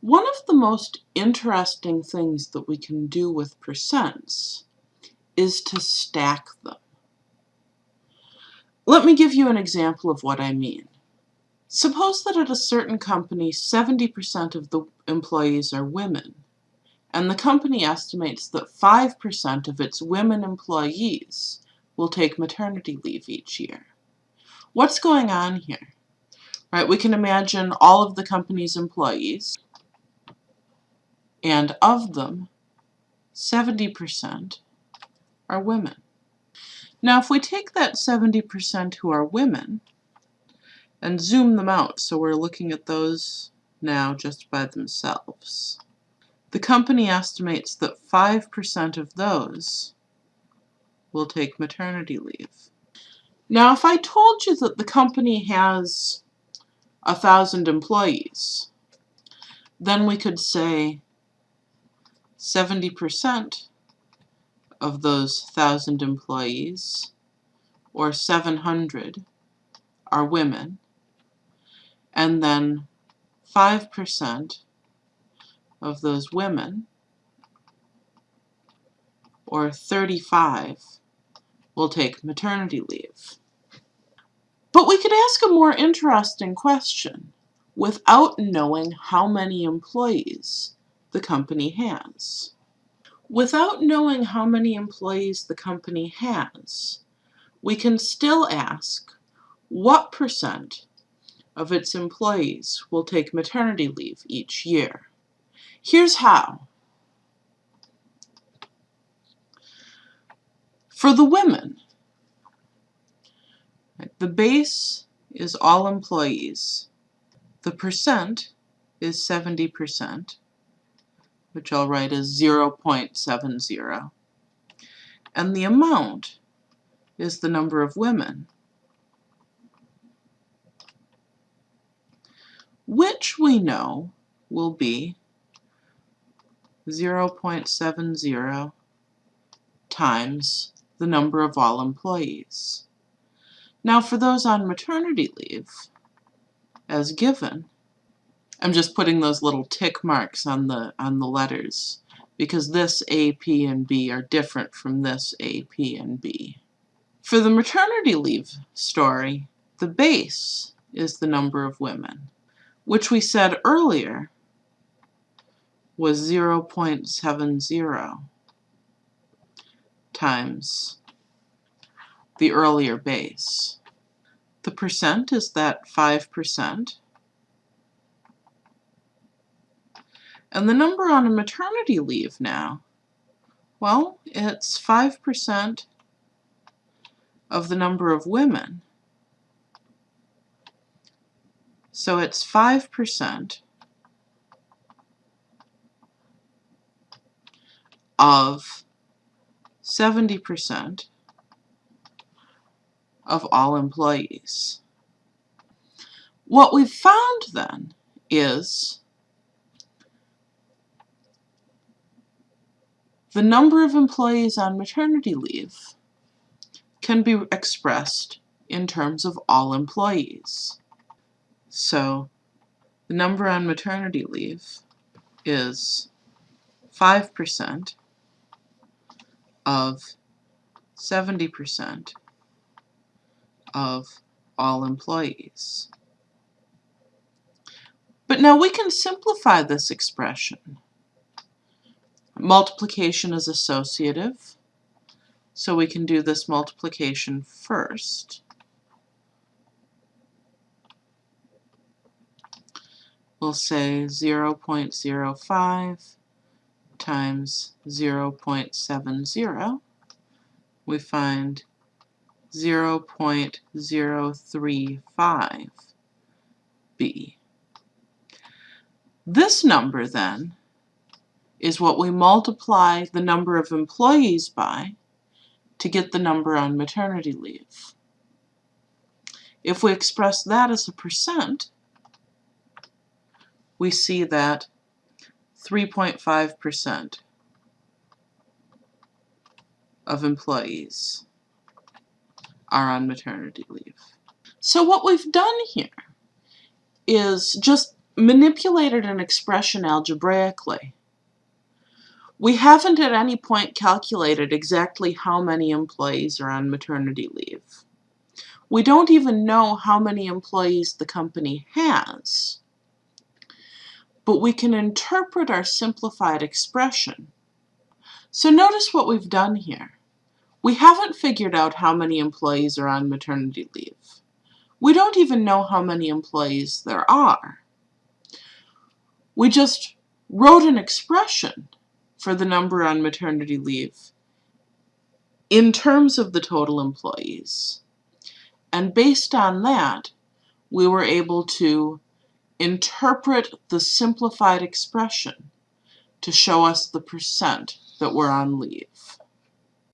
One of the most interesting things that we can do with percents is to stack them. Let me give you an example of what I mean. Suppose that at a certain company 70% of the employees are women, and the company estimates that 5% of its women employees will take maternity leave each year. What's going on here? Right, we can imagine all of the company's employees, and of them, 70% are women. Now if we take that 70% who are women and zoom them out, so we're looking at those now just by themselves, the company estimates that 5% of those will take maternity leave. Now if I told you that the company has a thousand employees, then we could say 70% of those 1,000 employees, or 700, are women, and then 5% of those women, or 35, will take maternity leave. But we could ask a more interesting question without knowing how many employees the company has. Without knowing how many employees the company has, we can still ask what percent of its employees will take maternity leave each year. Here's how. For the women, the base is all employees. The percent is 70%, which I'll write as 0.70. And the amount is the number of women, which we know will be 0.70 times the number of all employees. Now for those on maternity leave, as given, I'm just putting those little tick marks on the on the letters because this A, P, and B are different from this A, P, and B. For the maternity leave story, the base is the number of women, which we said earlier was 0.70 times the earlier base. The percent is that 5%. And the number on a maternity leave now, well, it's 5% of the number of women. So it's 5% of 70% of all employees. What we've found then is the number of employees on maternity leave can be expressed in terms of all employees. So the number on maternity leave is 5% of 70% of all employees. But now we can simplify this expression. Multiplication is associative, so we can do this multiplication first. We'll say 0 0.05 times 0 0.70. We find 0.035b. This number then is what we multiply the number of employees by to get the number on maternity leave. If we express that as a percent, we see that 3.5% of employees are on maternity leave. So what we've done here is just manipulated an expression algebraically. We haven't at any point calculated exactly how many employees are on maternity leave. We don't even know how many employees the company has. But we can interpret our simplified expression. So notice what we've done here. We haven't figured out how many employees are on maternity leave. We don't even know how many employees there are. We just wrote an expression for the number on maternity leave in terms of the total employees. And based on that, we were able to interpret the simplified expression to show us the percent that were on leave.